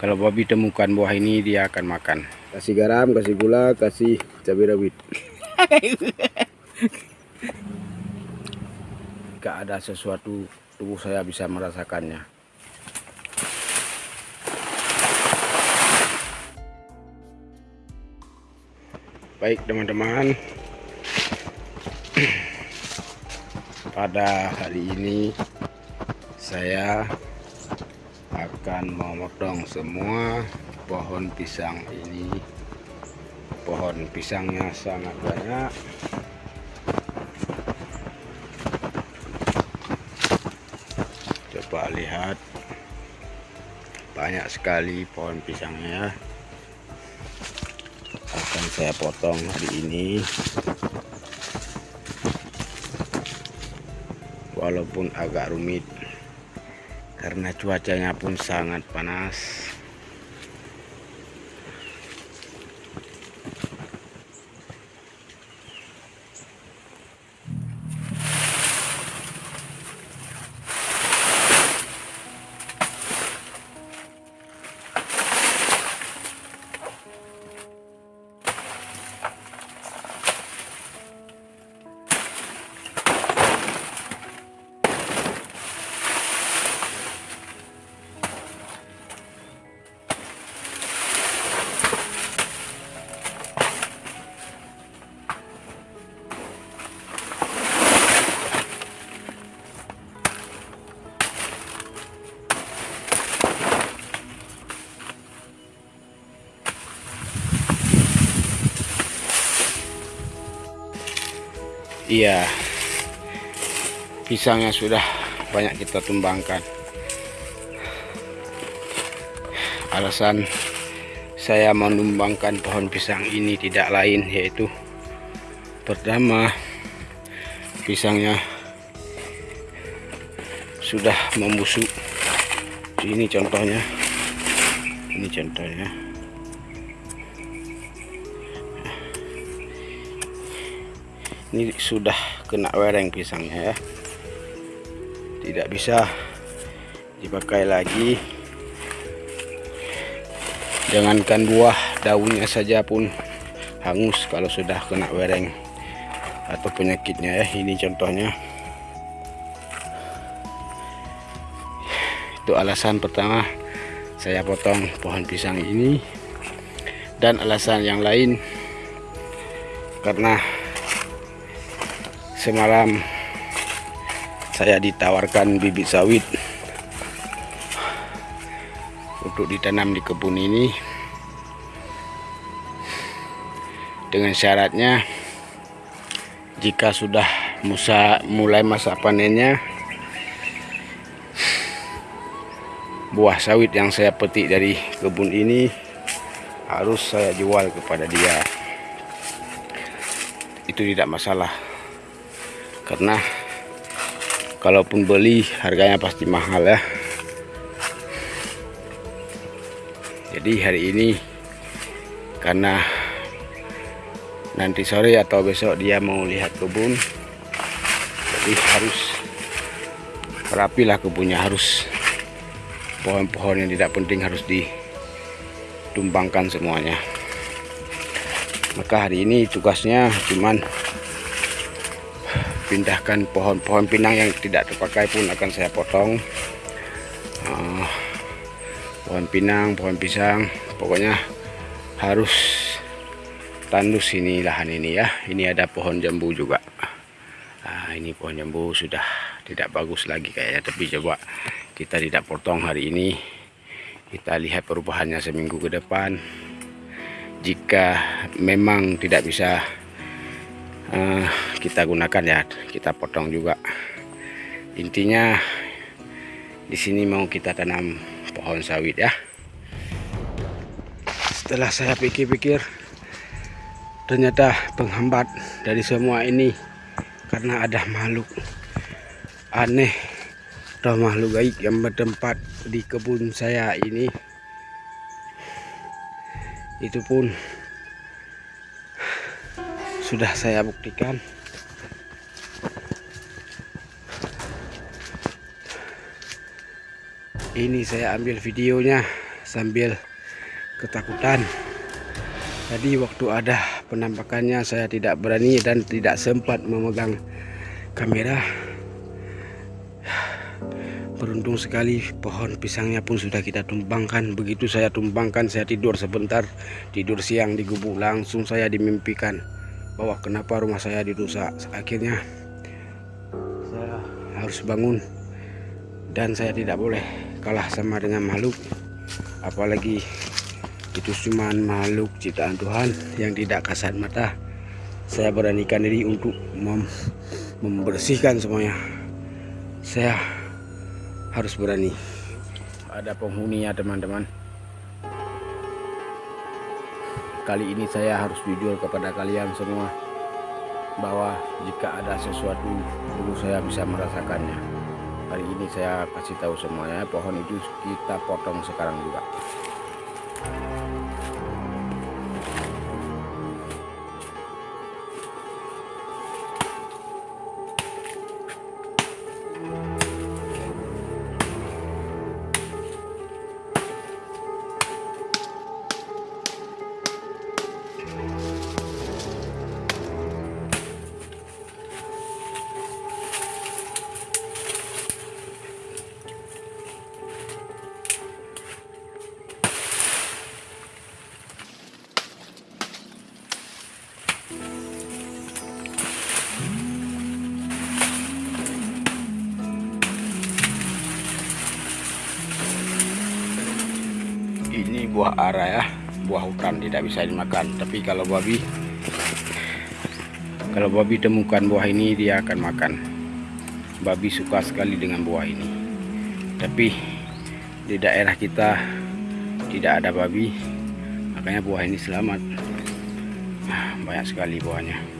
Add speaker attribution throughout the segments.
Speaker 1: kalau babi temukan buah ini dia akan makan. Kasih garam kasih gula kasih cabai rawit. Jika ada sesuatu tubuh saya bisa merasakannya. Baik teman-teman. Pada hari ini saya akan memotong semua pohon pisang ini. Pohon pisangnya sangat banyak. Coba lihat. Banyak sekali pohon pisangnya. Akan saya potong hari ini. Walaupun agak rumit karena cuacanya pun sangat panas Iya. Pisangnya sudah banyak kita tumbangkan. Alasan saya menumbangkan pohon pisang ini tidak lain yaitu Pertama Pisangnya Sudah membusuk. Ini contohnya. Ini contohnya ini sudah kena wereng pisangnya ya. Tidak bisa dipakai lagi. Jangankan buah daunnya saja pun hangus kalau sudah kena wereng atau penyakitnya ya. Ini contohnya. Itu alasan pertama saya potong pohon pisang ini. Dan alasan yang lain karena semalam saya ditawarkan bibit sawit untuk ditanam di kebun ini. Dengan syaratnya jika sudah musa mulai masa panennya buah sawit yang saya petik dari kebun ini harus saya jual kepada dia. Itu tidak masalah karena kalaupun beli harganya pasti mahal ya. Jadi hari ini karena nanti sore atau besok dia mau lihat kebun jadi harus rapilah kebunnya harus pohon-pohon yang tidak penting harus ditumbangkan semuanya. Maka hari ini tugasnya cuman pindahkan pohon-pohon pinang yang tidak terpakai pun akan saya potong. Uh, pohon pinang pohon pisang pokoknya harus tandus ini lahan ini ya. Ini ada pohon jambu juga. Nah, ini pohon jambu sudah tidak bagus lagi kayaknya tapi coba kita tidak potong hari ini. Kita lihat perubahannya seminggu ke depan. Jika memang tidak bisa uh, kita gunakan ya kita potong juga. Intinya di sini mau kita tanam pohon sawit ya. Setelah saya pikir-pikir ternyata penghambat dari semua ini karena ada makhluk aneh atau makhluk gaib yang bertempat di kebun saya ini. Itu pun sudah saya buktikan. Ini saya ambil videonya sambil ketakutan. Tadi waktu ada penampakannya saya tidak berani dan tidak sempat memegang kamera. Beruntung sekali pohon pisangnya pun sudah kita tumbangkan. Begitu saya tumbangkan saya tidur sebentar. Tidur siang di gubuk langsung saya dimimpikan bahwa kenapa rumah saya dirusak? Akhirnya saya harus bangun dan saya tidak boleh kalah sama dengan makhluk. Apalagi itu cuma makhluk ciptaan Tuhan yang tidak kasat mata. Saya beranikan diri untuk mem membersihkan semuanya. Saya harus berani. Ada penghuni ya teman-teman kali ini saya harus jujur kepada kalian semua bahwa jika ada sesuatu dulu saya bisa merasakannya. Hari ini saya kasih tahu semuanya pohon itu kita potong sekarang juga buah ara ya. Buah hutan tidak bisa dimakan. Tapi kalau babi kalau babi temukan buah ini dia akan makan. Babi suka sekali dengan buah ini. Tapi di daerah kita tidak ada babi makanya buah ini selamat. Ah, banyak sekali buahnya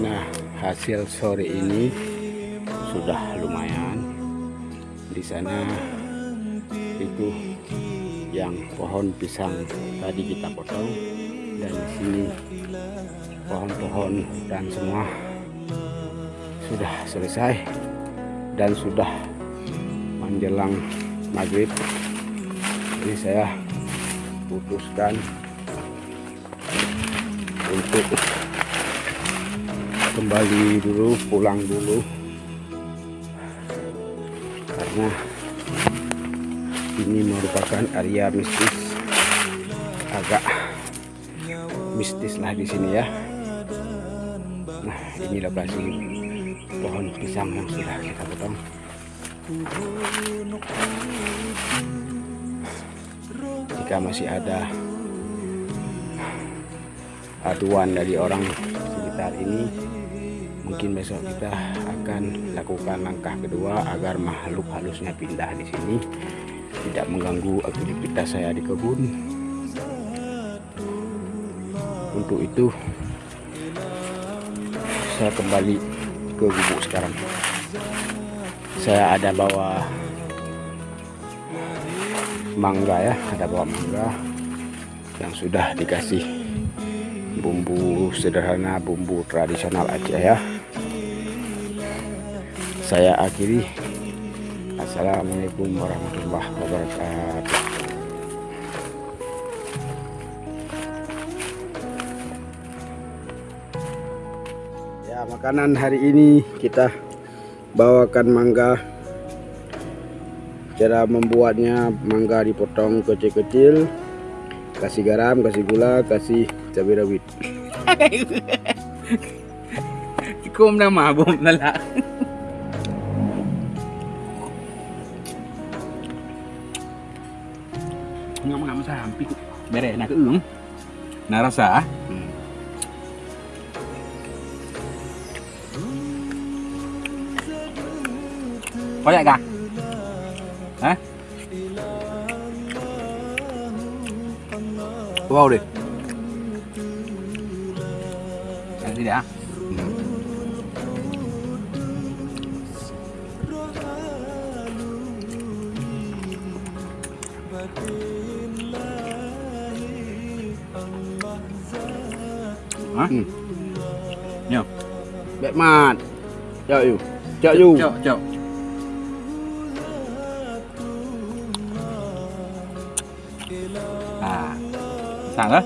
Speaker 1: Nah, hasil sore ini sudah lumayan. Di sana itu yang pohon pisang tadi kita potong dan di sini pohon-pohon dan semua sudah selesai dan sudah menjelang maghrib. Jadi saya putuskan untuk kembali dulu pulang dulu. Karena ini merupakan area mistis. Agak mistis lah di sini ya. Nah ini lokasi pohon pisang yang sudah kita potong. Jika masih ada aduan dari orang sekitar ini mungkin besok kita akan lakukan langkah kedua agar makhluk halusnya pindah di sini. Tidak mengganggu aktivitas saya di kebun. Untuk itu saya kembali ke gubuk sekarang. Saya ada bawa mangga ya ada bawa mangga yang sudah dikasih. Bumbu sederhana bumbu tradisional aja ya saya akhiri. Assalamualaikum warahmatullahi wabarakatuh. Ya makanan hari ini kita bawakan mangga. Cara membuatnya mangga dipotong kecil-kecil. Kasih garam kasih gula kasih cabai rawit.
Speaker 2: Ikom na mabom na nggak nggak hampir bere nak ulung nak rasa
Speaker 1: hmm.
Speaker 2: có lại cả Hả? vào đi. Đi đã.
Speaker 1: Ừ.
Speaker 2: Nhiều.
Speaker 1: Bẹp mặt. Chợ dù. Chợ dù.
Speaker 2: Chợ chợ. À. Sảng á.